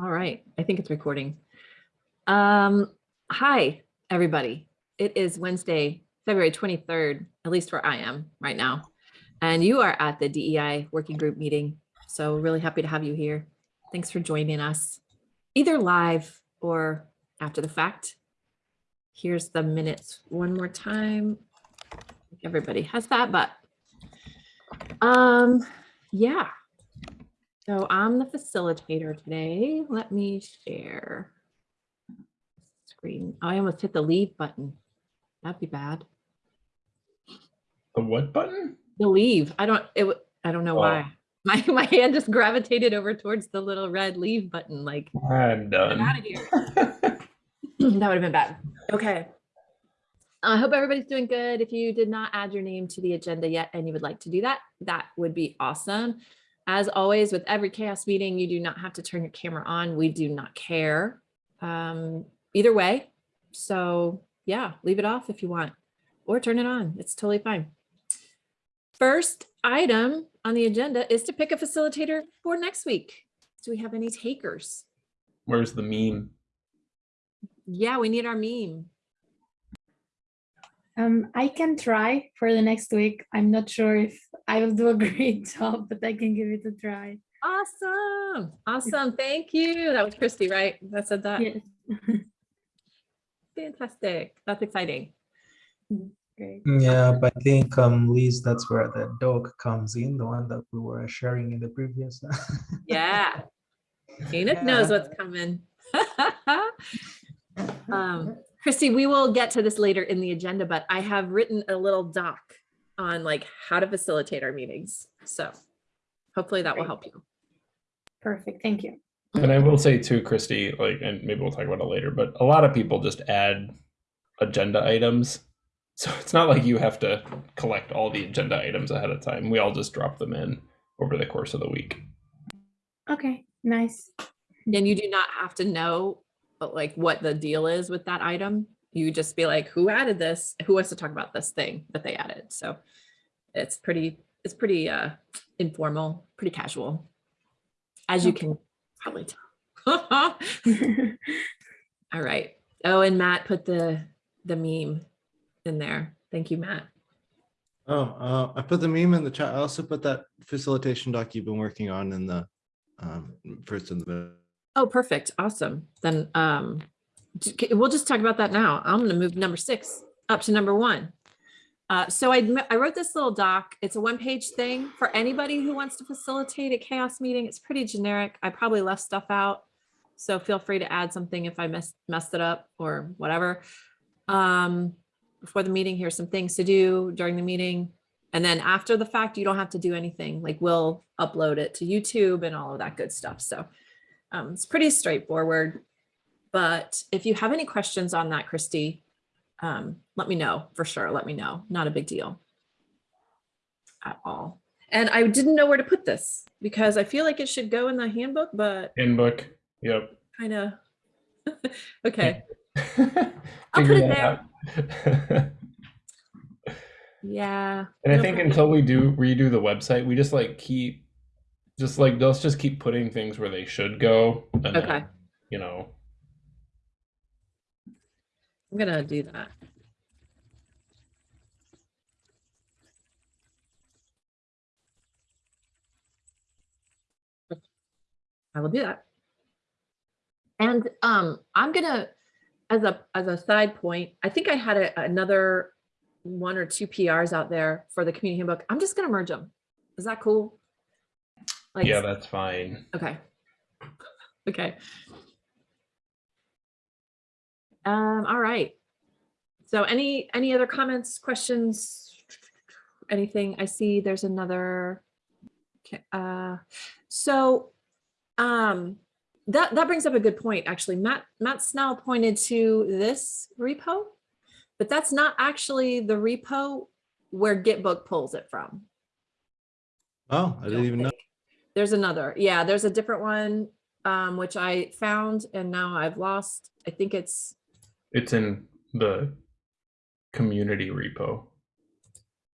All right, I think it's recording. Um, hi, everybody. It is Wednesday, February 23rd, at least where I am right now. And you are at the DEI working group meeting. So really happy to have you here. Thanks for joining us, either live or after the fact. Here's the minutes one more time. Everybody has that, but um, yeah. So I'm the facilitator today. Let me share screen. Oh, I almost hit the leave button. That'd be bad. The what button? The leave. I don't, it, I don't know Oh. why. My, my hand just gravitated over towards the little red leave button, like, I'm get out of here. That would have been bad. Okay. I hope everybody's doing good. If you did not add your name to the agenda yet and you would like to do that, that would be awesome. As always, with every CHAOSS meeting, you do not have to turn your camera on. We do not care um, either way. So yeah, leave it off if you want or turn it on. It's totally fine. First item on the agenda is to pick a facilitator for next week. Do we have any takers? Where's the meme? Yeah, we need our meme. Um, I can try for the next week. I'm not sure if I will do a great job, but I can give it a try. Awesome. Awesome. Thank you. That was Christy, right? That said that. Yes. Fantastic. That's exciting. Great. Yeah, but I think um Liz, that's where the dog comes in, the one that we were sharing in the previous. Yeah. Enoch knows what's coming. um, Christy, we will get to this later in the agenda, but I have written a little doc on like how to facilitate our meetings. So hopefully that will help you. Perfect. Thank you. And I will say too, Christy, like, and maybe we'll talk about it later, but a lot of people just add agenda items. So it's not like you have to collect all the agenda items ahead of time. We all just drop them in over the course of the week. Okay, nice. And you do not have to know but like what the deal is with that item. You just be like, who added this? Who wants to talk about this thing that they added? So it's pretty, it's pretty uh informal, pretty casual. As you Okay. can probably tell. All right. Oh, and Matt put the the meme in there. Thank you, Matt. Oh, uh, I put the meme in the chat. I also put that facilitation doc you've been working on in the um, first in the middle. Oh, perfect. Awesome. Then um we'll just talk about that now. I'm gonna move number six up to number one. Uh, so I wrote this little doc. It's a one-page thing for anybody who wants to facilitate a CHAOSS meeting. It's pretty generic. I probably left stuff out. So feel free to add something if I messed messed it up or whatever. Um, before the meeting, here's some things to do during the meeting. And then after the fact, you don't have to do anything. Like we'll upload it to YouTube and all of that good stuff. So um, it's pretty straightforward. But if you have any questions on that, Christy, um, let me know for sure. Let me know. Not a big deal at all. And I didn't know where to put this because I feel like it should go in the handbook, but Handbook. Yep. kind of. okay. I'll put it there. Yeah. And I no think problem. until we do redo the website, we just like keep, just like let's just keep putting things where they should go. And then, Okay. you know, I'm gonna do that. I will do that. And um, I'm gonna, as a as a side point, I think I had a, another one or two PRs out there for the community handbook. I'm just gonna merge them. Is that cool? Like, yeah, that's fine. Okay. Okay. Um, all right. So any, any other comments, questions? Anything? I see there's another. Okay, uh, so, um, that, that brings up a good point, actually. Matt, Matt Snell pointed to this repo, but that's not actually the repo where Gitbook pulls it from. Oh, I didn't don't even know. Think. There's another, yeah, there's a different one, um, which I found and now I've lost. I think it's, It's in the community repo.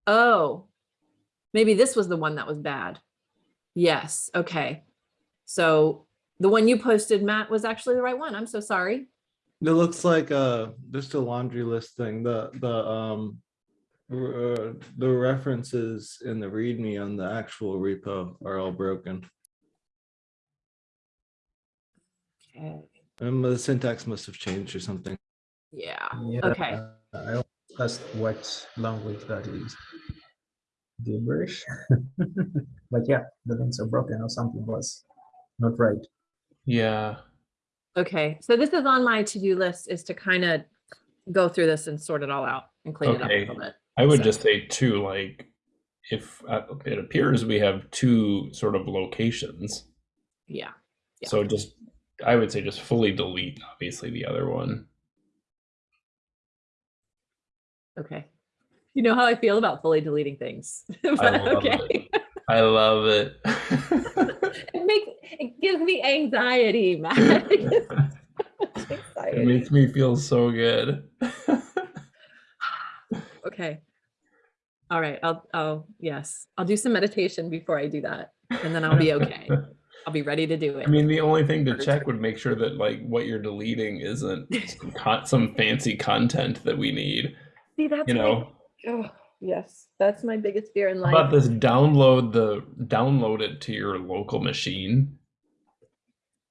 oh, maybe this was the one that was bad. Yes, okay. So the one you posted, Matt, was actually the right one. I'm so sorry. It looks like uh just a laundry list thing. The the um r- uh, the references in the README on the actual repo are all broken. Okay. And the syntax must have changed or something. Yeah, Yeah, okay. uh, I also asked what language that is. Gibberish. But yeah, the links are broken or something was not right. Yeah. Okay, so this is on my to-do list is to kind of go through this and sort it all out and clean it up a little bit. I would So- just say too, like, if uh, it appears we have two sort of locations, Yeah, Yeah. so just I would say just fully delete obviously the other one. okay. You know how I feel about fully deleting things. but love okay. I love it. It makes, it gives me anxiety, Matt. It it makes me feel so good. Okay. All right, I'll, I'll, yes, I'll do some meditation before I do that, and then I'll be okay. I'll be ready to do it. I mean, the only thing to check would make sure that like what you're deleting isn't some, some fancy content that we need. See, that's You my- know, oh, yes, that's my biggest fear in How life. about this? Download the download it to your local machine.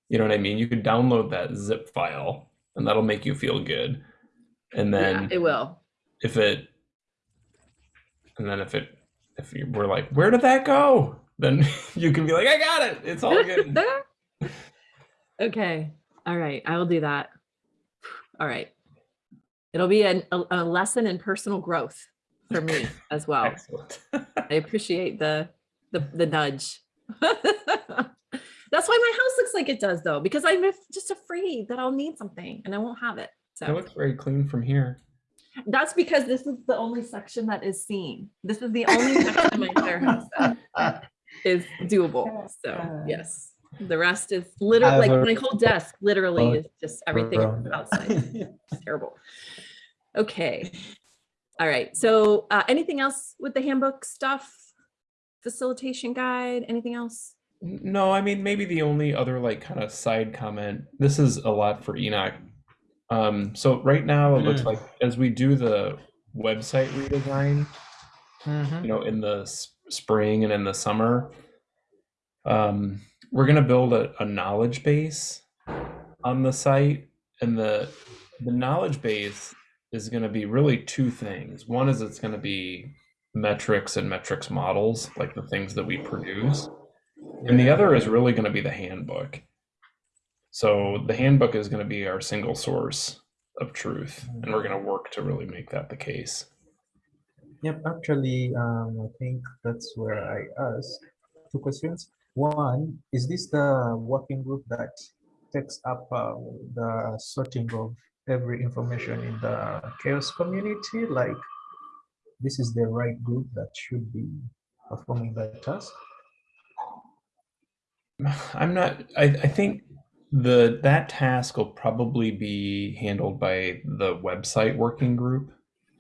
You know what I mean? You could download that zip file, and that'll make you feel good. And Yeah, then it will. if it, and then if it, if you were like, where did that go? Then you can be like, I got it. It's all good. okay. All right. I will do that. All right. It'll be an, a, a lesson in personal growth for me as well. Excellent. I appreciate the the, the nudge. That's why my house looks like it does, though, because I'm just afraid that I'll need something and I won't have it. So It looks very clean from here. That's because this is the only section that is seen. This is the only section of my entire house that is doable. So yes, the rest is literally like my whole desk. Literally is just everything outside. It's terrible. Okay. All right. So uh, anything else with the handbook stuff? Facilitation guide, anything else? No, I mean maybe the only other like kind of side comment. This is a lot for Enoch. Um, so right now it looks Mm. like as we do the website redesign, Mhm. you know, in the s- spring and in the summer, um, we're gonna build a, a knowledge base on the site, and the the knowledge base is gonna be really two things. One is it's gonna be metrics and metrics models, like the things that we produce. And the other is really going to be the handbook. So the handbook is going to be our single source of truth, and we're going to work to really make that the case. Yep, actually, um, I think that's where I ask two questions. One, is this the working group that takes up uh, the sorting of every information in the CHAOSS community? Like, this is the right group that should be performing that task? I'm not. I, I think the that task will probably be handled by the website working group.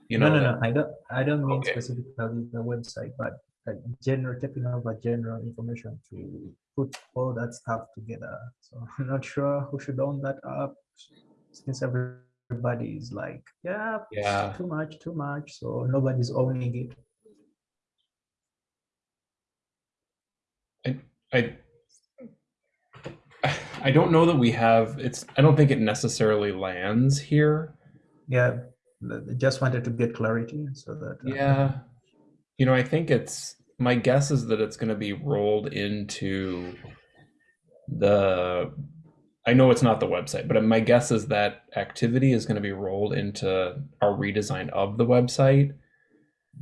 You know, No, no, that- no, I don't, I don't mean Okay. specifically the website, but like general, taking over general information to put all that stuff together. So I'm not sure who should own that up, since everybody is like, yeah, yeah. too much, too much, so nobody's owning it. I I don't know that we have. It's. I don't think it necessarily lands here. Yeah, just wanted to get clarity so that. uh, Yeah. You know, I think it's my guess is that it's going to be rolled into the I know it's not the website, but my guess is that activity is going to be rolled into our redesign of the website.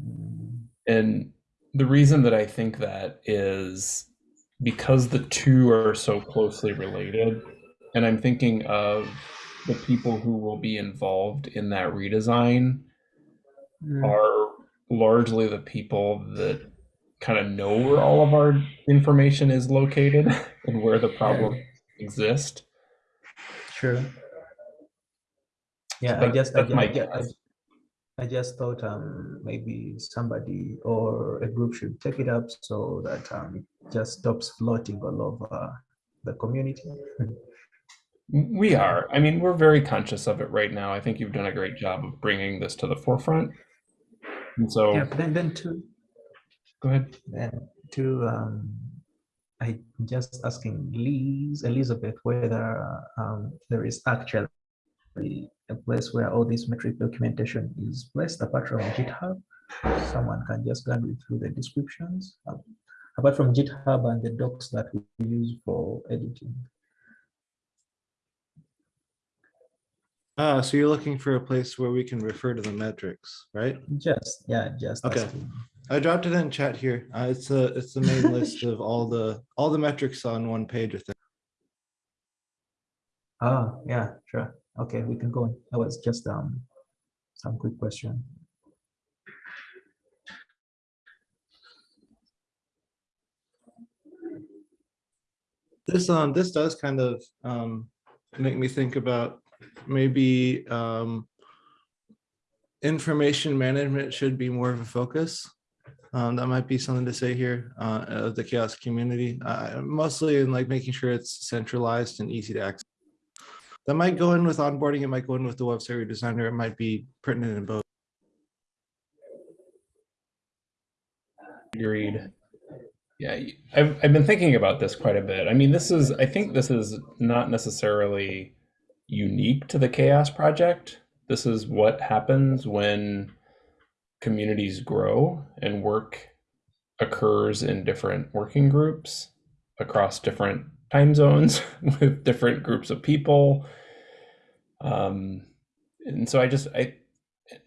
mm, And the reason that I think that is because the two are so closely related. And I'm thinking of the people who will be involved in that redesign mm, are largely the people that kind of know where all of our information is located and where the problems exist. Sure. Yeah, I That- I that's ju- my I I guess. I just thought um maybe somebody or a group should take it up so that um it just stops floating all over the community. We are. I mean, we're very conscious of it right now. I think you've done a great job of bringing this to the forefront. And so, Yeah, then then two go ahead. then two um I just asking Liz Elizabeth whether um there is actually a place where all this metric documentation is placed apart from GitHub. Someone can just go through the descriptions. um, Apart from GitHub and the docs that we use for editing. Ah, so you're looking for a place where we can refer to the metrics, right? Just, yeah, just. Okay. asking. I dropped it in chat here. Uh, it's a, it's the main list of all the, all the metrics on one page, I think. Ah, yeah, sure. Okay, we can go. on. That was just um some quick question. This, um, this does kind of, um, make me think about maybe, um, information management should be more of a focus. Um, that might be something to say here, uh, of the CHAOSS community, uh, mostly in like making sure it's centralized and easy to access. That might go in with onboarding, it might go in with the website designer, it might be pertinent in both. Agreed. Yeah, I've, I've been thinking about this quite a bit. I mean, this is, I think this is not necessarily unique to the CHAOSS Project. This is what happens when communities grow and work occurs in different working groups across different time zones with different groups of people. Um, and so I just, I,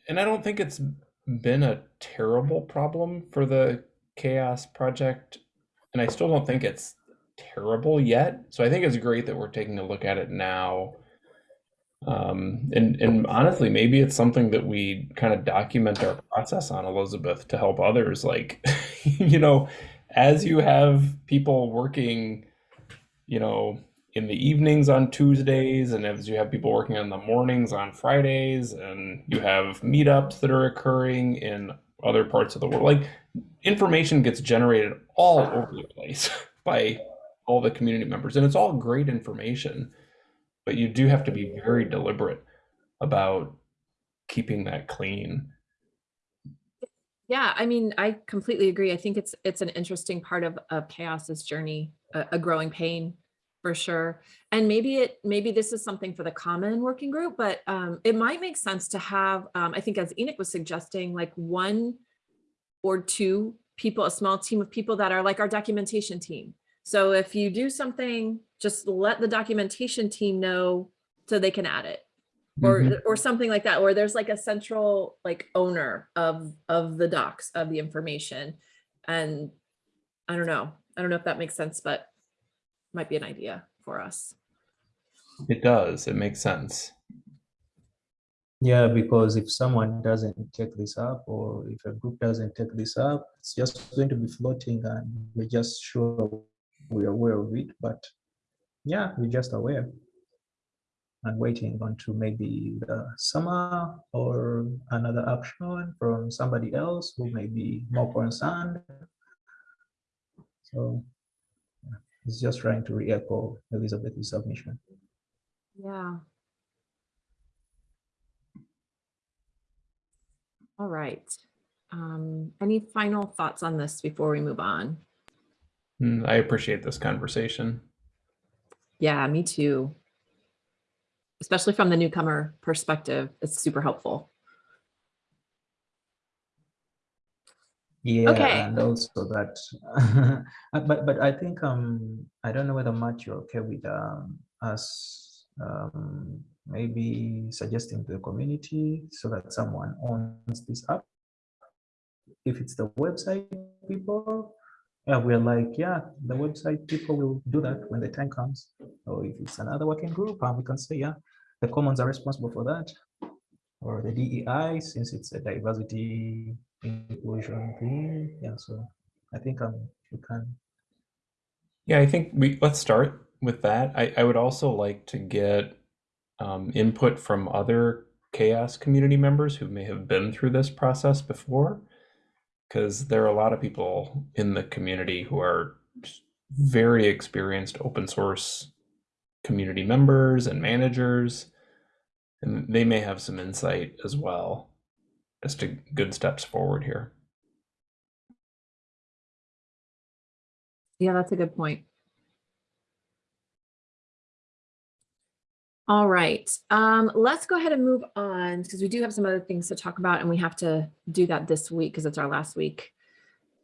and I don't think it's been a terrible problem for the CHAOSS project and i still don't think it's terrible yet. So i think it's great that we're taking a look at it now. Um, and and honestly maybe it's something that we kind of document our process on elizabeth to help others. Like you know as you have people working you know in the evenings on tuesdays and as you have people working on the mornings on fridays and you have meetups that are occurring in other parts of the world. Like information gets generated all over the place by all the community members and it's all great information but you do have to be very deliberate about keeping that clean. Yeah, I mean, I completely agree. I think it's it's an interesting part of of CHAOSS's journey, a, a growing pain for sure. And maybe it maybe this is something for the common working group, but um, it might make sense to have. Um, I think as Enoch was suggesting, like one or two people, a small team of people that are like our documentation team. So if you do something, just let the documentation team know so they can add it or Mhm. or something like that where there's like a central like owner of of the docs of the information and i don't know i don't know if that makes sense but might be an idea for us it does it makes sense Yeah, because if someone doesn't take this up or if a group doesn't take this up, it's just going to be floating and we're just sure we're aware of it, but yeah, we're just aware. And waiting until maybe the summer or another action from somebody else who may be more concerned. So yeah, it's just trying to re-echo Elizabeth's submission. yeah. All right. Um any final thoughts on this before we move on? Mm, i appreciate this conversation. Yeah me too. Especially from the newcomer perspective it's super helpful Yeah, Okay. and also that, but but I think um I don't know whether Matt you're okay with um us um maybe suggesting to the community so that someone owns this app. If it's the website people, yeah, we're like, yeah, the website people will do that when the time comes. Or if it's another working group, um, we can say, yeah, the commons are responsible for that. Or the DEI, since it's a diversity inclusion. Yeah, so I think um we can. Yeah, I think we let's start with that. I, I would also like to get um, input from other CHAOSS community members who may have been through this process before, because there are a lot of people in the community who are very experienced open source community members and managers, and they may have some insight as well to good steps forward here. Yeah, that's a good point. All right, um, let's go ahead and move on because we do have some other things to talk about and we have to do that this week because it's our last week.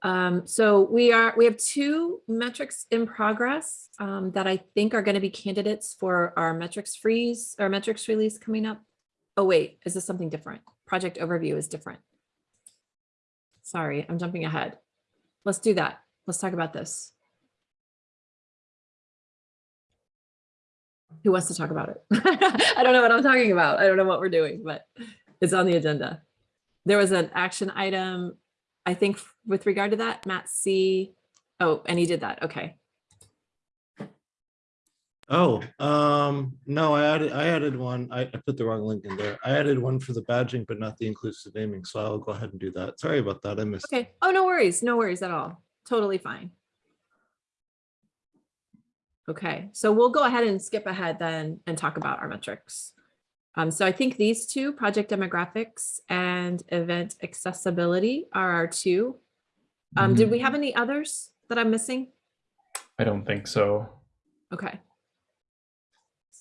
Um, so we are, we have two metrics in progress um, that I think are going to be candidates for our metrics freeze or metrics release coming up. Oh, wait, is this something different? Project overview is different. Sorry, I'm jumping ahead. Let's do that. Let's talk about this. Who wants to talk about it? I don't know what I'm talking about. I don't know what we're doing, but it's on the agenda. There was an action item, I think with regard to that, Matt C. Oh, and he did that. Okay. Oh, um, no, I added, I added one. I, I put the wrong link in there. I added one for the badging, but not the inclusive naming. So I'll go ahead and do that. Sorry about that. I missed. Okay. Oh, no worries. No worries at all. Totally fine. Okay, so we'll go ahead and skip ahead then and talk about our metrics. Um, so I think these two, project demographics and event accessibility are our two. Um, did we have any others that I'm missing? I don't think so. Okay.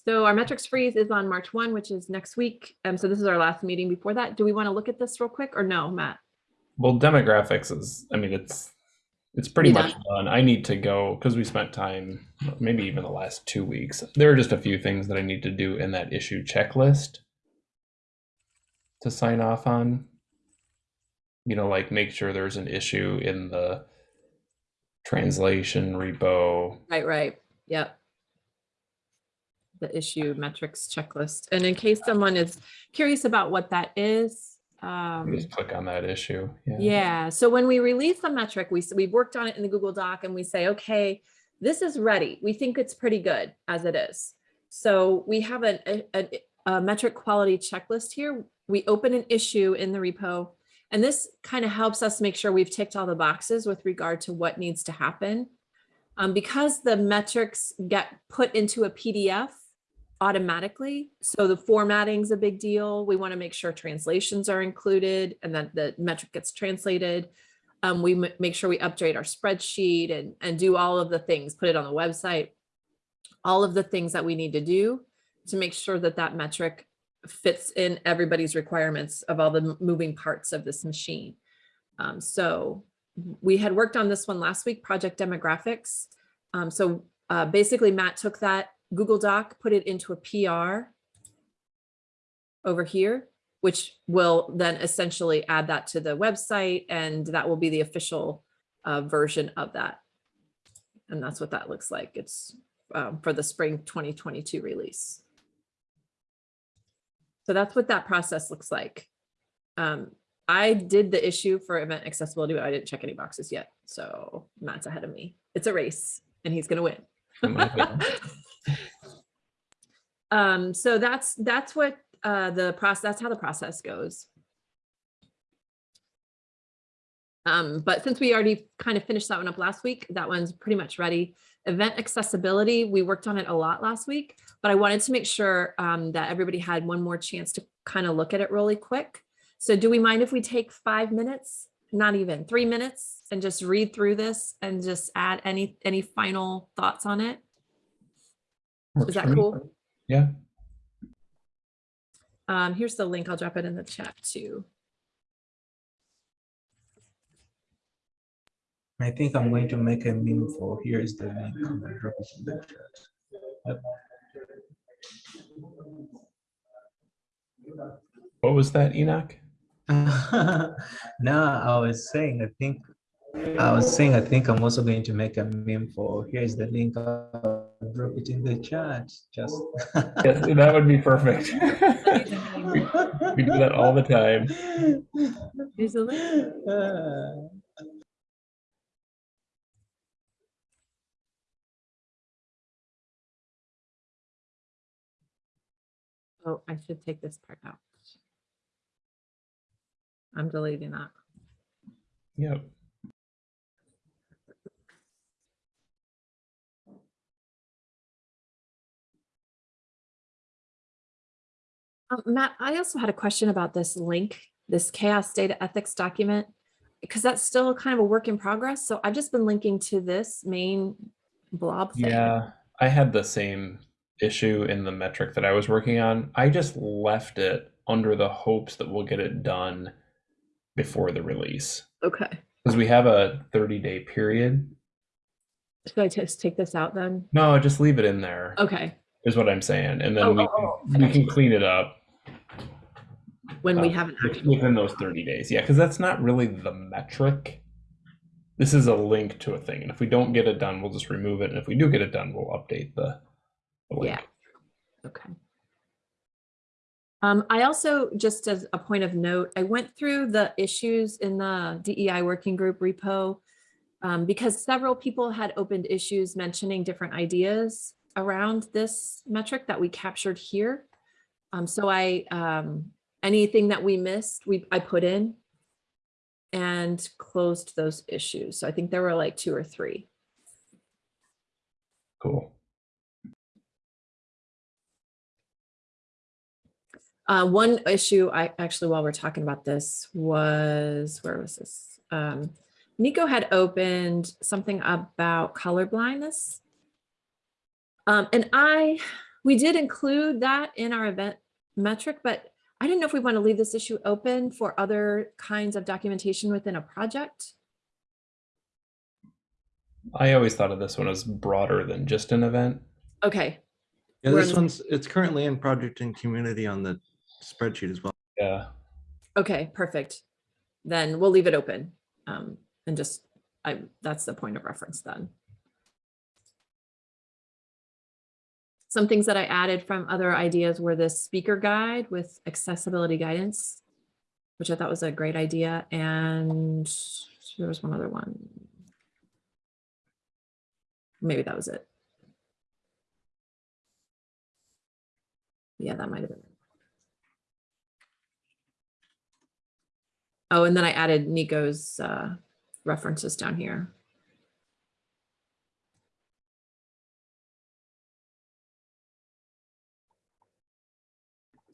So our metrics freeze is on March 1, which is next week. Um, so this is our last meeting before that. Do we want to look at this real quick or no, Matt? Well, demographics is, I mean, it's it's pretty You much done. I need to go because we spent time, maybe even the last two weeks. There are just a few things that I need to do in that issue checklist to sign off on. You know, like make sure there's an issue in the translation repo. Right, right. Yep. The issue metrics checklist. And in case someone is curious about what that is, um, Just click on that issue. Yeah. Yeah, so when we release a metric, we, we've worked on it in the Google Doc and we say, okay, this is ready. We think it's pretty good as it is. So we have a, a, a- a metric quality checklist here. We open an issue in the repo. And this kind of helps us make sure we've ticked all the boxes with regard to what needs to happen. Um, because the metrics get put into a PDF automatically. So the formatting's a big deal. We want to make sure translations are included and that the metric gets translated. Um, we make sure we update our spreadsheet and, and do all of the things, put it on the website. All of the things that we need to do to make sure that that metric fits in everybody's requirements of all the moving parts of this machine. Um, so we had worked on this one last week, project demographics. Um, so uh, basically Matt took that Google Doc, put it into a PR over here, which will then essentially add that to the website and that will be the official uh, version of that. And that's what that looks like. It's um, for the spring 2022 release. So that's what that process looks like. Um, I did the issue for event accessibility, but I didn't check any boxes yet. So Matt's ahead of me. It's a race and he's gonna win. Um, so that's, that's what, uh, the process, that's how the process goes. Um, but since we already kind of finished that one up last week, that one's pretty much ready. Event accessibility, we worked on it a lot last week, but I wanted to make sure, um, that everybody had one more chance to kind of look at it really quick. So do we mind if we take five minutes, not even three minutes and just read through this and just add any, any final thoughts on it? Is that cool? Yeah. Um, here's the link. I'll drop it in the chat too. I think I'm going to make a meme for here is the link. I'm gonna drop it in the chat. Yep. What was that, Enoch? no, I was saying, I think, I was saying, I think I'm also going to make a meme for, here's the link, I'll drop it in the chat, just. Yes, that would be perfect. we, we do that all the time. Here's the link. Uh, Oh, I should take this part out. I'm deleting that. Yep. Uh, Matt, I also had a question about this link, this CHAOSS data ethics document, because that's still kind of a work in progress. So I've just been linking to this main blob thing. Yeah, I had the same issue in the metric that I was working on. I just left it under the hopes that we'll get it done before the release. Okay. Because we have a 30 day period. Should I just take this out then? No, just leave it in there. Is what I'm saying. And then Oh, we, oh, oh, can, we can clean it up When we uh, haven't actually. within those 30 days. Yeah, because that's not really the metric. This is a link to a thing. And if we don't get it done, we'll just remove it. And if we do get it done, we'll update the, the link. Yeah. Okay. Um, I also, just as a point of note, I went through the issues in the DEI working group repo um, because several people had opened issues mentioning different ideas around this metric that we captured here. Um, so I, um, anything that we missed, we, I put in and closed those issues. So I think there were like two or three. Cool. Uh, one issue I actually, while we're talking about this was, where was this? Um, Nico had opened something about color blindness. Um, and I, we did include that in our event metric, but I didn't know if we want to leave this issue open for other kinds of documentation within a project. I always thought of this one as broader than just an event. Okay, Yeah, We're this one's, it's currently in project and community on the spreadsheet as well. Yeah. okay, perfect. Then we'll leave it open. Um, and just, I, that's the point of reference then. Some things that I added from other ideas were this speaker guide with accessibility guidance, which I thought was a great idea. And there was one other one. Maybe that was it. Yeah, that might have been. Oh, and then I added Nico's uh, references down here.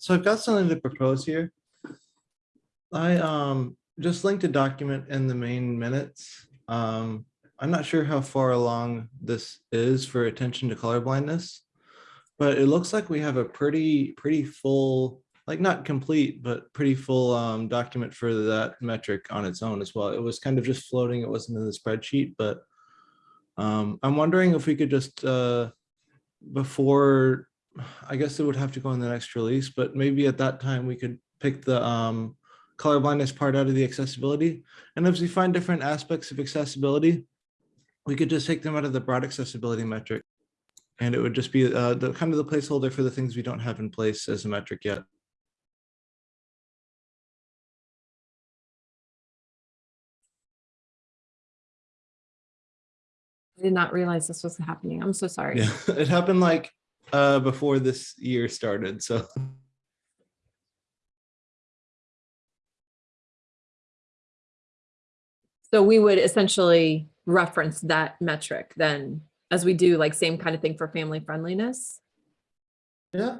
So I've got something to propose here. I um just linked a document in the main minutes. Um, I'm not sure how far along this is for attention to color blindness. But it looks like we have a pretty, pretty full, like not complete, but pretty full um document for that metric on its own as well. It was kind of just floating. It wasn't in the spreadsheet, but um, I'm wondering if we could just uh before I guess it would have to go in the next release, but maybe at that time we could pick the um, color blindness part out of the accessibility. And as we find different aspects of accessibility, we could just take them out of the broad accessibility metric. And it would just be uh, the kind of the placeholder for the things we don't have in place as a metric yet. I did not realize this was happening. I'm so sorry. Yeah, it happened like uh, before this year started. So So we would essentially reference that metric then as we do like same kind of thing for family friendliness. yeah,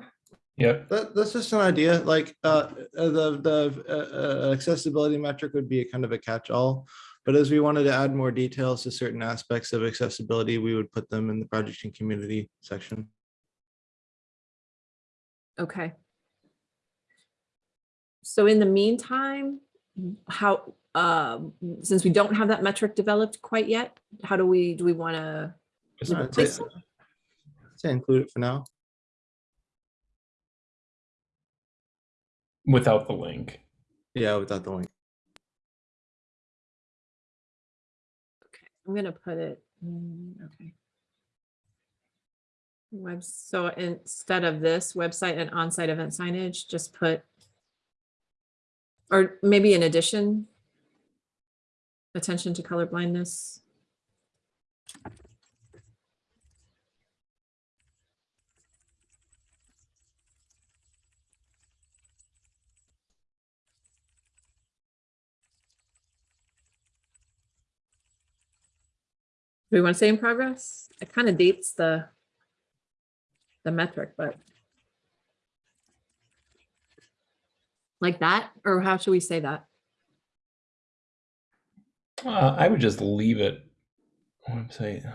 Yeah. that, that's just an idea. Like uh, uh, the the uh, uh, accessibility metric would be a kind of a catch-all. But as we wanted to add more details to certain aspects of accessibility, we would put them in the project and community section. Okay. So in the meantime, how, um, since we don't have that metric developed quite yet, how do we, do we want to? Just I'd say, say include it for now. without the link. Yeah, without the link. Okay, I'm gonna put it, mm, okay. Web, so instead of this website and on-site event signage, just put. Or maybe in addition. Attention to color blindness. We want to say in progress? It kind of dates the the metric, but Like that, or how should we say that? Uh, I would just leave it. Website.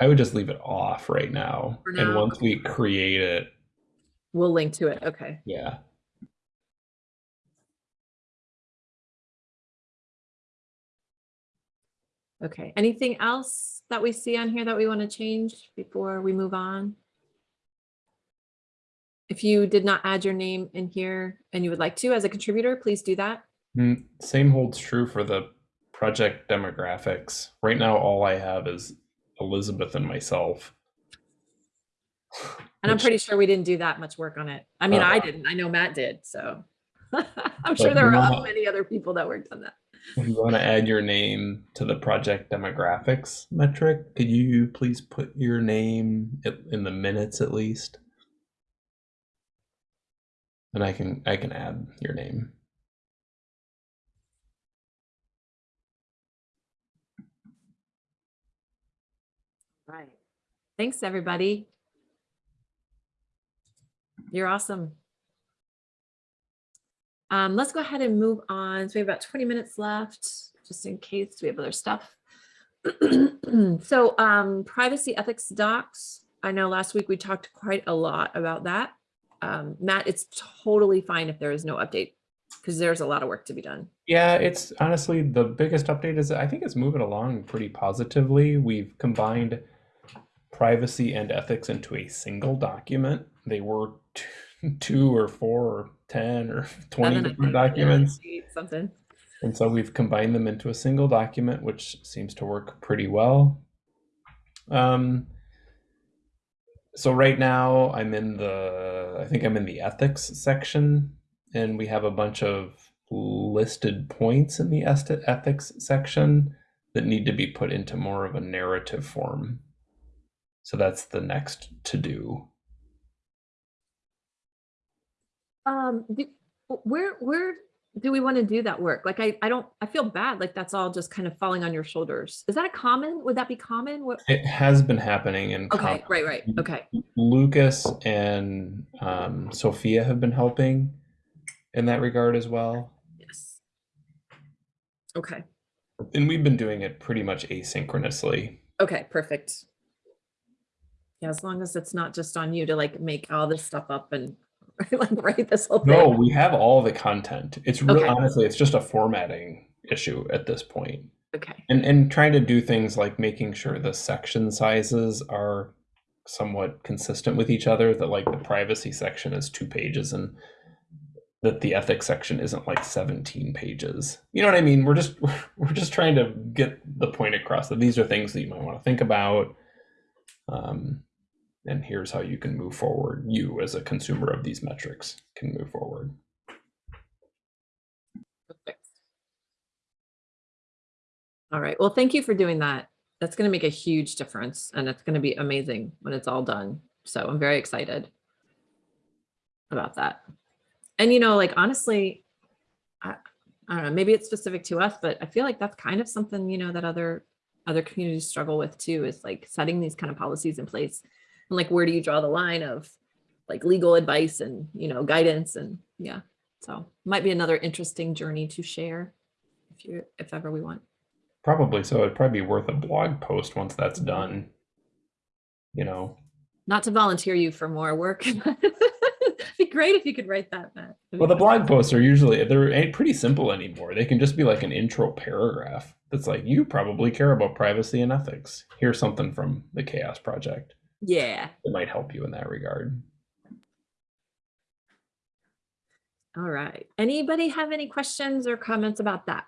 I would just leave it off right now, For and once we create it, We'll link to it. Okay. yeah. Okay. Anything else that we see on here that we want to change before we move on? If you did not add your name in here and you would like to as a contributor, please do that. Mm, Same holds true for the project demographics. Right now, all I have is Elizabeth and myself. And I'm pretty sure we didn't do that much work on it. I mean, Uh, I didn't. I know Matt did, so. I'm sure there are many other people that worked on that. If you want to add your name to the project demographics metric, could you please put your name in the minutes at least? And I can I can add your name. Right. Thanks, everybody. You're awesome. Um, let's go ahead and move on. So we have about 20 minutes left, just in case we have other stuff. So um, privacy ethics docs. I know last week we talked quite a lot about that. Um, Matt, it's totally fine if there is no update because there's a lot of work to be done. Yeah, it's honestly the biggest update is I think it's moving along pretty positively. We've combined privacy and ethics into a single document. They were two, or four or 10 or 20 Seven, different documents. Something. And so we've combined them into a single document, which seems to work pretty well. Um, so right now I'm in the, I think I'm in the ethics section, and we have a bunch of listed points in the ethics section that need to be put into more of a narrative form. So that's the next to do. Um, do, where, where do we want to do that work? Like, I, I don't, I feel bad, like that's all just kind of falling on your shoulders. Is that a common, would that be common? What? It has been happening in Okay, com- right, right, okay, Lucas and um, Sophia have been helping in that regard as well. yes. Okay, And we've been doing it pretty much asynchronously. okay, perfect. Yeah, as long as it's not just on you to like make all this stuff up and like write this whole No, thing. we have all the content. It's really Okay. honestly, it's just a formatting issue at this point. Okay, And and trying to do things like making sure the section sizes are somewhat consistent with each other, that like the privacy section is two pages and that the ethics section isn't like 17 pages. You know what I mean? We're just we're just trying to get the point across that these are things that you might want to think about. Um, and here's how you can move forward. You as a consumer of these metrics can move forward. perfect. All right, well, thank you for doing that. That's gonna make a huge difference and it's gonna be amazing when it's all done. So I'm very excited about that. And you know, like honestly, I, I don't know, maybe it's specific to us, but I feel like that's kind of something, you know, that other other communities struggle with too, is like setting these kind of policies in place. And like, where do you draw the line of like legal advice and, you know, guidance and yeah. So might be another interesting journey to share if you, if ever we want. Probably so. It'd probably be worth a blog post once that's done. You know, Not to volunteer you for more work. It'd be great if you could write that, Matt. Well, the blog posts are usually they're ain't pretty simple anymore. They can just be like an intro paragraph that's like, you probably care about privacy and ethics. Here's something from the CHAOSS Project Yeah. It might help you in that regard. All right. Anybody have any questions or comments about that?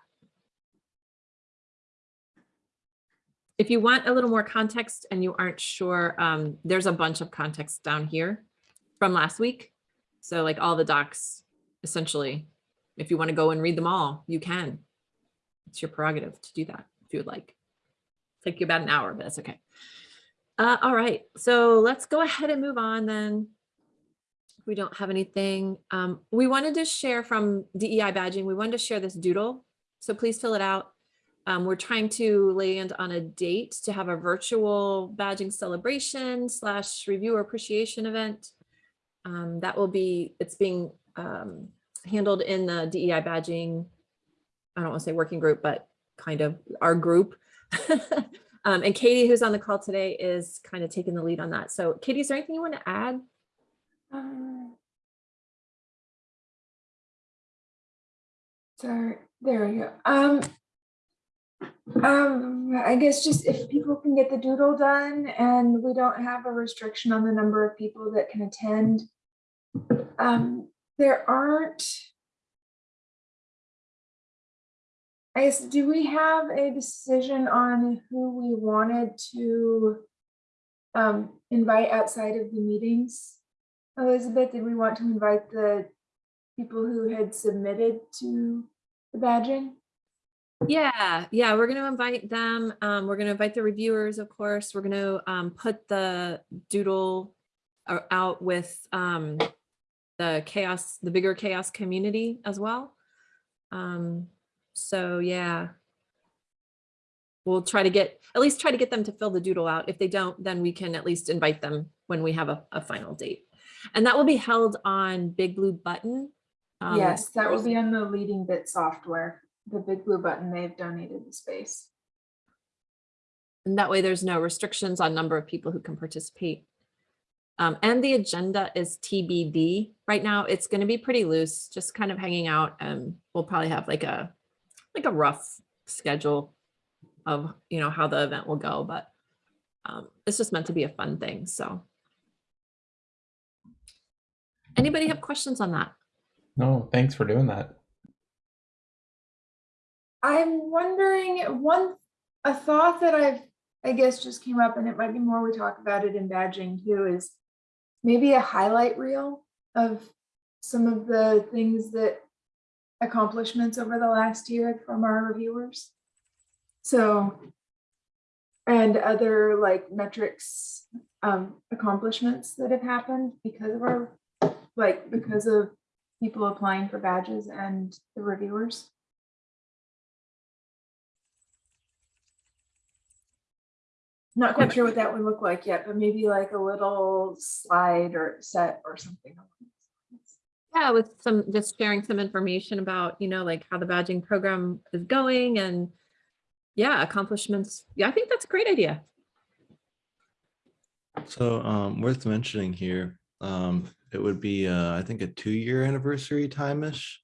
If you want a little more context and you aren't sure, um, there's a bunch of context down here from last week. So like all the docs, essentially, if you want to go and read them all, you can. It's your prerogative to do that if you would like. Take you about an hour, but that's okay. Uh, all right, so let's go ahead and move on then we don't have anything. Um, we wanted to share from DEI badging, we wanted to share this doodle. So please fill it out. Um, we're trying to land on a date to have a virtual badging celebration slash reviewer appreciation event. Um, that will be, it's being um, handled in the DEI badging. I don't want to say working group, but kind of our group. Um, and Katie, who's on the call today, is kind of taking the lead on that. So Katie, is there anything you want to add? Uh, Sorry, there we go. Um, um, I guess just if people can get the doodle done and we don't have a restriction on the number of people that can attend. Um, there aren't. Guess, do we have a decision on who we wanted to um, invite outside of the meetings? Elizabeth, did we want to invite the people who had submitted to the badging? Yeah, yeah, we're going to invite them. Um, we're going to invite the reviewers, of course. We're going to um, put the doodle out with um, the CHAOSS, the bigger CHAOSS community as well. Um, so yeah. We'll try to get, at least try to get them to fill the doodle out. If they don't, then we can at least invite them when we have a, a final date. And that will be held on Big Blue Button. um, Yes, that will be on the Leading Bit software, the big blue button. They've donated the space. And that way there's no restrictions on number of people who can participate. Um, and the agenda is TBD. Right now, it's going to be pretty loose, just kind of hanging out. And we'll probably have like a, like a rough schedule of, you know, how the event will go, but um, it's just meant to be a fun thing, so. Anybody have questions on that? No, thanks for doing that. I'm wondering, one, a thought that I've, I guess just came up and it might be more we talk about it in badging too, is maybe a highlight reel of some of the things that accomplishments over the last year from our reviewers. So, and other like metrics, um, accomplishments that have happened because of our, like, because of people applying for badges and the reviewers. Not quite sure what that would look like yet, but maybe like a little slide or set or something. Yeah, with some, just sharing some information about, you know, like how the badging program is going and yeah, accomplishments. Yeah, I think that's a great idea. So um, worth mentioning here, um, it would be, uh, I think, a two-year anniversary time-ish.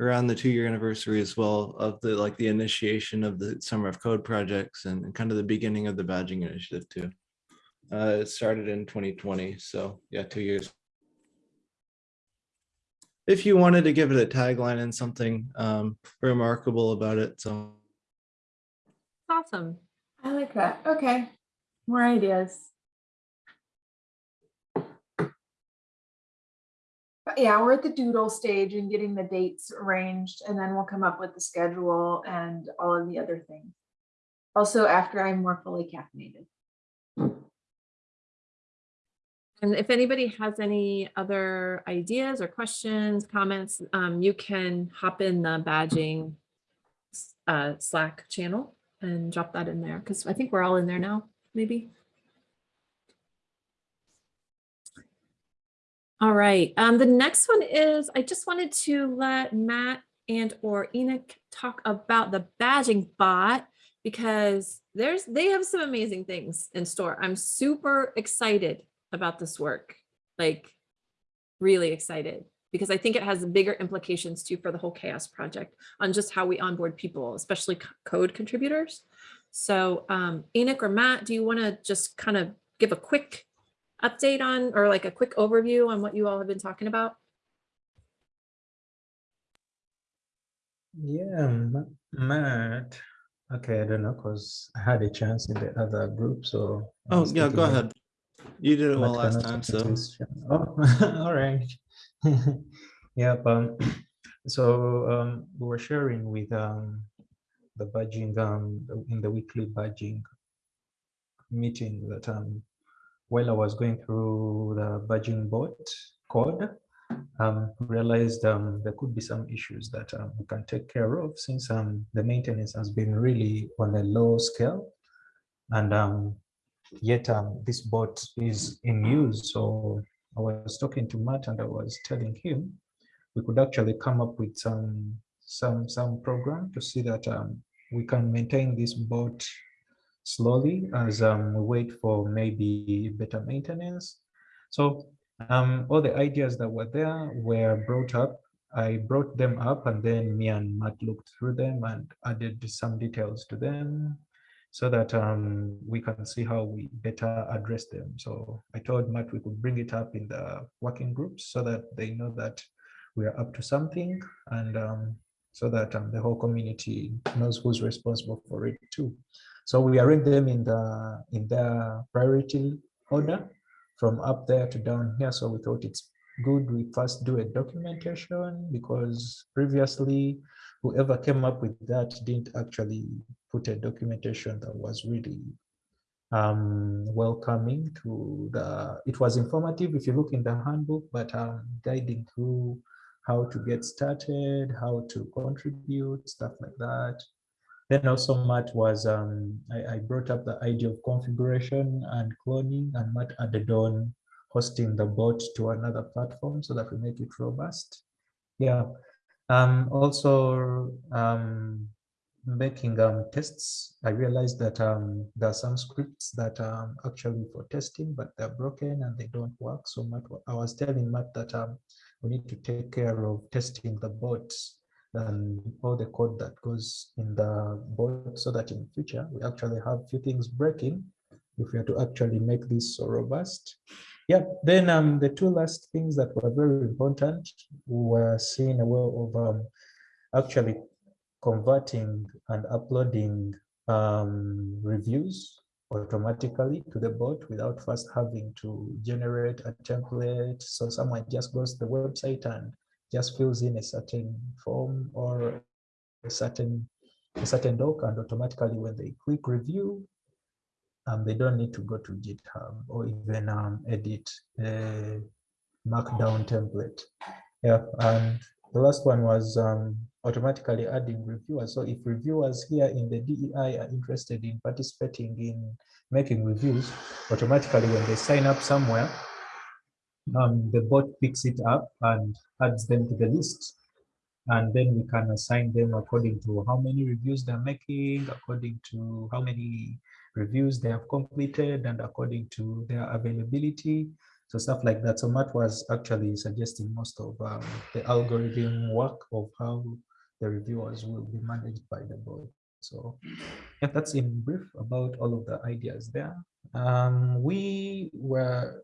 Around the two-year anniversary as well of the, like, the initiation of the Summer of Code projects and and kind of the beginning of the badging initiative too. Uh, it started in 2020, so yeah, two years. If you wanted to give it a tagline and something um, remarkable about it, so. Awesome. I like that. Okay. More ideas. But yeah, we're at the doodle stage and getting the dates arranged and then we'll come up with the schedule and all of the other things. Also, after I'm more fully caffeinated. And if anybody has any other ideas or questions, comments, um, you can hop in the badging uh, Slack channel and drop that in there because I think we're all in there now, maybe. All right, um, the next one is, I just wanted to let Matt and or Enoch talk about the badging bot because there's, they have some amazing things in store. I'm super excited about this work, like really excited because I think it has bigger implications too for the whole CHAOSS project on just how we onboard people, especially code contributors. So um, Enoch or Matt, do you want to just kind of give a quick update on or like a quick overview on what you all have been talking about? Yeah, Matt. Okay, I don't know, because I had a chance in the other group, so. Oh, yeah, go ahead. You did it well last time, so. Oh, all right. Yep, um, so, um, we were sharing with, um, the badging, um, in the weekly badging meeting that, um, while I was going through the badging bot code, um, realized, um, there could be some issues that, um, we can take care of since, um, the maintenance has been really on a low scale. And, um, yet um, this bot is in use. So I was talking to Matt and I was telling him we could actually come up with some some some program to see that um, we can maintain this boat slowly as um, we wait for maybe better maintenance. So um, all the ideas that were there were brought up. I brought them up and then me and Matt looked through them and added some details to them so that um, we can see how we better address them. So I told Matt we could bring it up in the working groups so that they know that we are up to something and um, so that um, the whole community knows who's responsible for it too. So we arrange them in the in their priority order from up there to down here. So we thought it's good we first do a documentation because previously whoever came up with that didn't actually put a documentation that was really um, welcoming to the, it was informative if you look in the handbook, but um, guiding through how to get started, how to contribute, stuff like that. Then also Matt was, um, I, I brought up the idea of configuration and cloning and Matt added on hosting the bot to another platform so that we make it robust. Yeah, um, also um, making um, tests. I realized that um, there are some scripts that are actually for testing, but they're broken and they don't work. So Matt, I was telling Matt that um, we need to take care of testing the bots and all the code that goes in the bot so that in future we actually have few things breaking if we are to actually make this so robust. Yeah, then um, the two last things that were very important were seeing a way of um, actually converting and uploading um, reviews automatically to the bot without first having to generate a template. So someone just goes to the website and just fills in a certain form or a certain a certain doc and automatically when they click review, um, they don't need to go to GitHub or even um, edit a markdown template. Yeah, and the last one was um, automatically adding reviewers. So if reviewers here in the DEI are interested in participating in making reviews, automatically when they sign up somewhere, um, the bot picks it up and adds them to the list. And then we can assign them according to how many reviews they're making, according to how many reviews they have completed, and according to their availability. So stuff like that. So Matt was actually suggesting most of um, the algorithm work of how the reviewers will be managed by the board. So yeah, that's in brief about all of the ideas there. Um, we were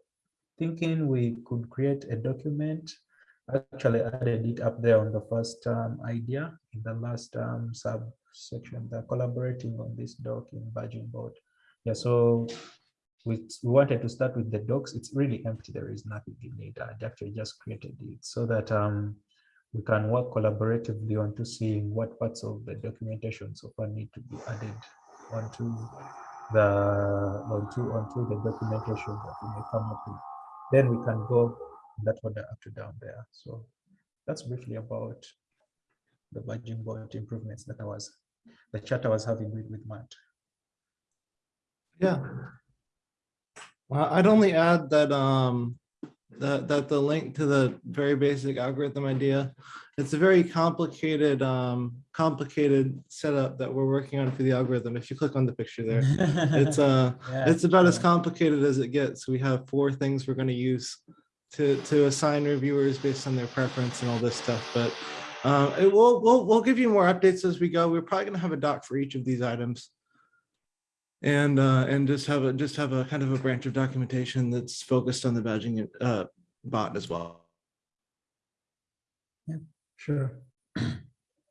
thinking we could create a document. Actually added it up there on the first um, idea in the last um, subsection, the collaborating on this doc in badging bot. Yeah, so we, wanted to start with the docs. It's really empty. There is nothing in it. I actually just created it so that um, we can work collaboratively on to seeing what parts of the documentation so far need to be added onto the onto onto the documentation that we may come up with. Then we can go that order up to down there. So that's briefly about the badging bot improvements that I was the chat I was having with, with Matt. Yeah. Well, I'd only add that, um, that, that the link to the very basic algorithm idea, it's a very complicated, um, complicated setup that we're working on for the algorithm. If you click on the picture there, it's, uh, Yeah, it's about as complicated as it gets. We have four things we're going to use to, to assign reviewers based on their preference and all this stuff, but uh, it will, we'll, we'll give you more updates as we go. We're probably going to have a doc for each of these items and uh, and just have a just have a kind of a branch of documentation that's focused on the badging uh, bot as well. Yeah, sure.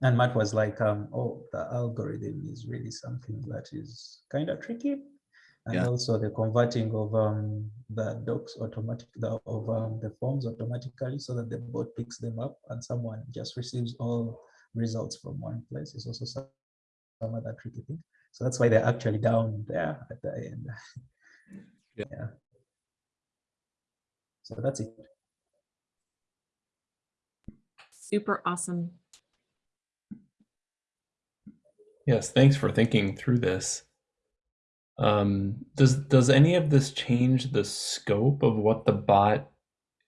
And Matt was like, um, oh, the algorithm is really something that is kind of tricky. And Yeah. also the converting of um, the docs automatic the, of um, the forms automatically so that the bot picks them up and someone just receives all results from one place is also some, some other tricky thing. So that's why they're actually down there at the end. Yeah. So that's it. Super awesome. Yes, thanks for thinking through this. Um, does does any of this change the scope of what the bot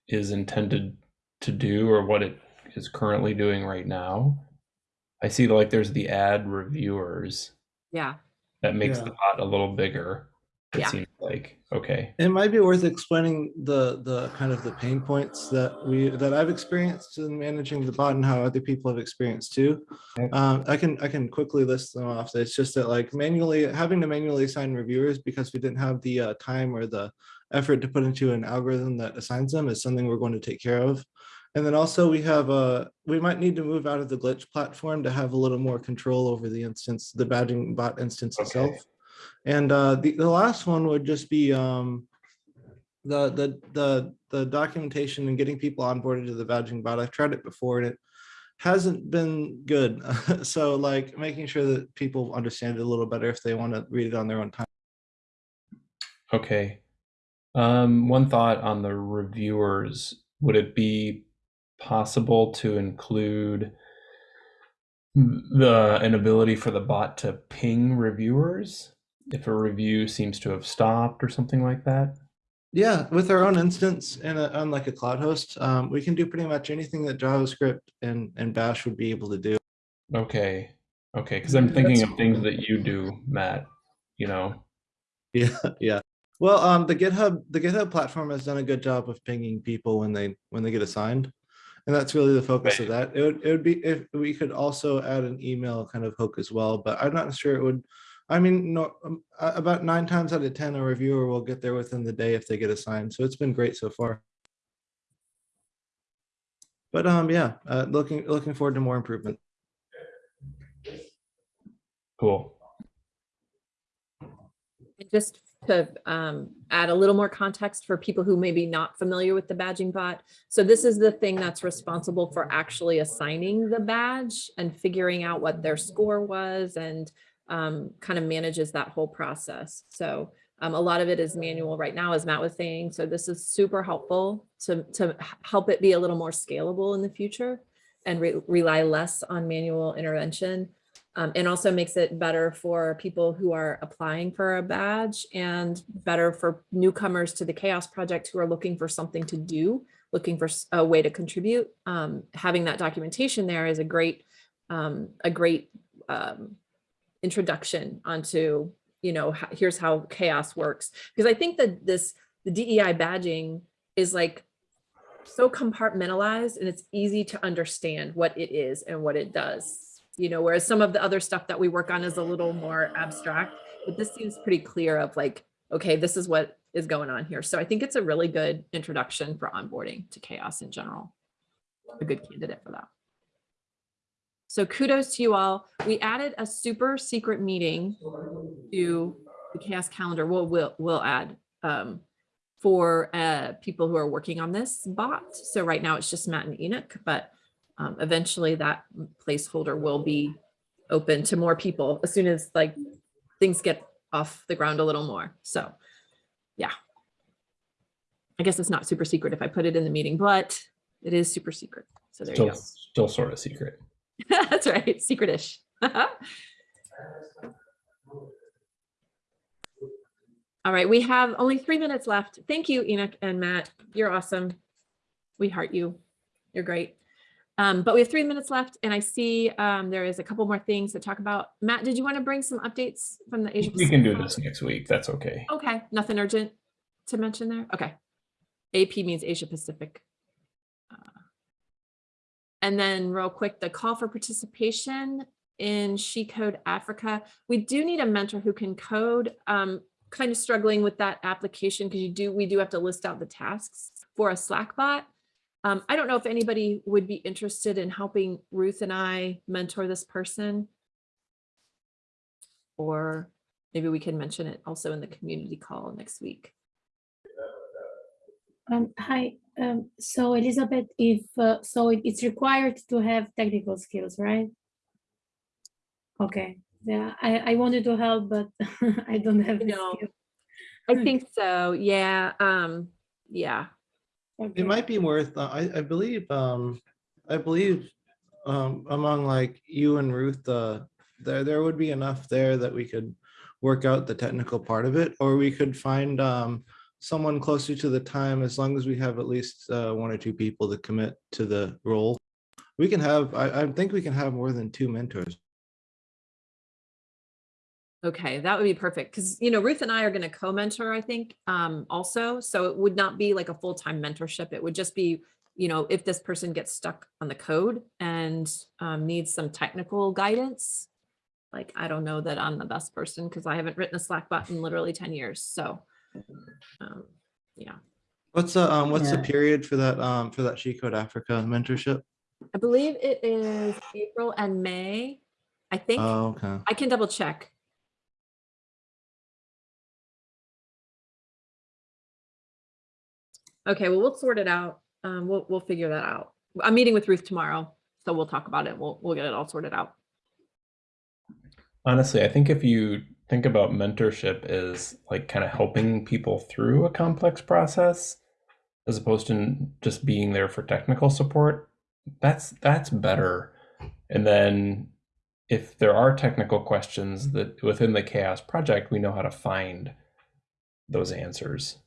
is intended to do or what it is currently doing right now. I see like there's the ad reviewers Yeah, that makes Yeah. the pot a little bigger. It Yeah. seems like okay. It might be worth explaining the the kind of the pain points that we that I've experienced in managing the bot and how other people have experienced too. Um, I can I can quickly list them off. It's just that like manually having to manually assign reviewers because we didn't have the uh, time or the effort to put into an algorithm that assigns them is something we're going to take care of. And then also we have a we might need to move out of the glitch platform to have a little more control over the instance, the badging bot instance Okay. itself. And uh, the, the last one would just be um, the, the, the, the documentation and getting people onboarded to the badging bot. I've tried it before and it hasn't been good. So like making sure that people understand it a little better if they want to read it on their own time. Okay. Um, one thought on the reviewers. Would it be possible to include the an ability for the bot to ping reviewers if a review seems to have stopped or something like that? Yeah, with our own instance and a, on like a cloud host, um, we can do pretty much anything that JavaScript and, and Bash would be able to do. Okay. Okay, because I'm thinking of things that you do, Matt. You know. Yeah, yeah. Well, um, the GitHub, the GitHub platform has done a good job of pinging people when they, when they get assigned. And that's really the focus of that. It would, it would be, if we could also add an email kind of hook as well, but I'm not sure it would. I mean, no, um, about nine times out of 10, a reviewer will get there within the day if they get assigned. So it's been great so far. But um, yeah, uh, looking, looking forward to more improvement. Cool. And just to um, add a little more context for people who may be not familiar with the badging bot. So this is the thing that's responsible for actually assigning the badge and figuring out what their score was and um, kind of manages that whole process. So um, a lot of it is manual right now, as Matt was saying. So this is super helpful to, to help it be a little more scalable in the future and re- rely less on manual intervention. Um, and also makes it better for people who are applying for a badge and better for newcomers to the CHAOSS project who are looking for something to do, looking for a way to contribute. Um, having that documentation there is a great, um, a great um, introduction onto, you know, here's how CHAOSS works. Because I think that this, the DEI badging is like so compartmentalized and it's easy to understand what it is and what it does. You know, whereas some of the other stuff that we work on is a little more abstract, but this seems pretty clear of like, okay, this is what is going on here. So I think it's a really good introduction for onboarding to CHAOSS in general. A good candidate for that. So kudos to you all. We added a super secret meeting to the CHAOSS calendar. We'll, we'll, we'll add um, for uh, people who are working on this bot. So right now it's just Matt and Enoch, but um, eventually that placeholder will be open to more people as soon as like things get off the ground a little more. So yeah. I guess it's not super secret if I put it in the meeting, but it is super secret. So there you Still, go. still sort of secret. That's right, secretish. All right, we have only three minutes left. Thank you, Enoch and Matt. You're awesome. We heart you. You're great. Um, but we have three minutes left and I see um, there is a couple more things to talk about. Matt, did you want to bring some updates from the Asia? We can do this next week. That's okay. Okay, nothing urgent to mention there? Okay. AP means Asia Pacific. Uh, And then real quick, the call for participation in She Code Africa. We do need a mentor who can code. Um, kind of struggling with that application because you do, we do have to list out the tasks for a Slack bot. Um, I don't know if anybody would be interested in helping Ruth and I mentor this person. Or maybe we can mention it also in the community call next week. Um, hi, um, so Elizabeth, if, uh, so it- it's required to have technical skills, right? Okay, yeah, I, I wanted to help, but I don't have No. I think so. Yeah. Um, yeah. Okay. It might be worth, uh, I, I believe, um, I believe, um, among like you and Ruth, uh, there, there would be enough there that we could work out the technical part of it, or we could find, um, someone closer to the time, as long as we have at least, uh, one or two people to commit to the role. We can have, I, I think we can have more than two mentors. Okay, that would be perfect because, you know, Ruth and I are going to co-mentor, I think, um, also. So it would not be like a full-time mentorship. It would just be, you know, if this person gets stuck on the code and um, needs some technical guidance. Like, I don't know that I'm the best person because I haven't written a Slack bot in literally 10 years. So, um, yeah, What's the, um, what's the period for that, um, for that She Code Africa mentorship? I believe it is April and May. I think Oh, okay. I can double check. Okay, well, we'll sort it out. Um, we'll, we'll figure that out. I'm meeting with Ruth tomorrow, so we'll talk about it. We'll, we'll get it all sorted out. Honestly, I think if you think about mentorship as like kind of helping people through a complex process, as opposed to just being there for technical support, that's that's better. And then if there are technical questions that within the CHAOSS project, we know how to find those answers.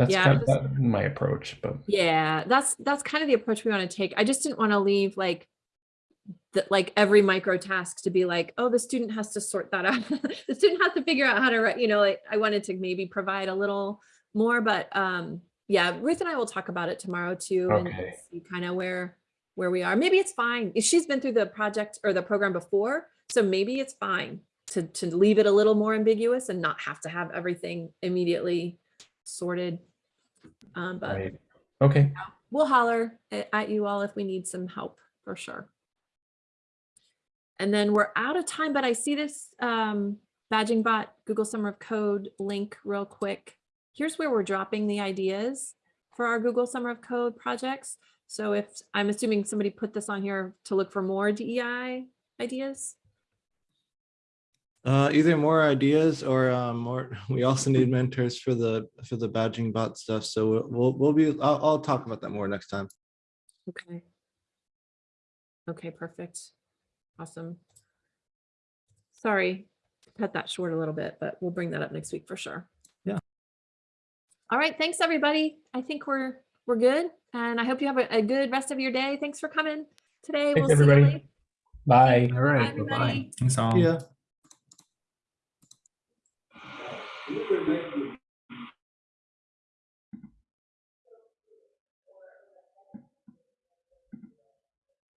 That's Yeah, kind of my approach, but Yeah, that's, that's kind of the approach we want to take. I just didn't want to leave like that, like every micro task to be like, oh, the student has to sort that out. The student has to figure out how to write, you know, like I wanted to maybe provide a little more, but um, yeah, Ruth and I will talk about it tomorrow too and see kind of where, where we are. Maybe it's fine. If she's been through the project or the program before, so maybe it's fine to, to leave it a little more ambiguous and not have to have everything immediately sorted. Um, but right. Okay. we'll holler at you all if we need some help for sure. And then we're out of time, but I see this um, badging bot Google Summer of Code link real quick. Here's where we're dropping the ideas for our Google Summer of Code projects. So if I'm assuming somebody put this on here to look for more DEI ideas. Uh, either more ideas or, um, more, we also need mentors for the, for the badging bot stuff. So we'll- we'll, we'll be, I'll, I'll talk about that more next time. Okay. Okay, perfect. Awesome. Sorry, cut that short a little bit, but we'll bring that up next week for sure. Yeah. All right, thanks, everybody. I think we're, we're good. And I hope you have a, a good rest of your day. Thanks for coming today. Thanks, We'll see you everybody. later. Bye. All right. Bye, bye-bye. Thanks all. Yeah.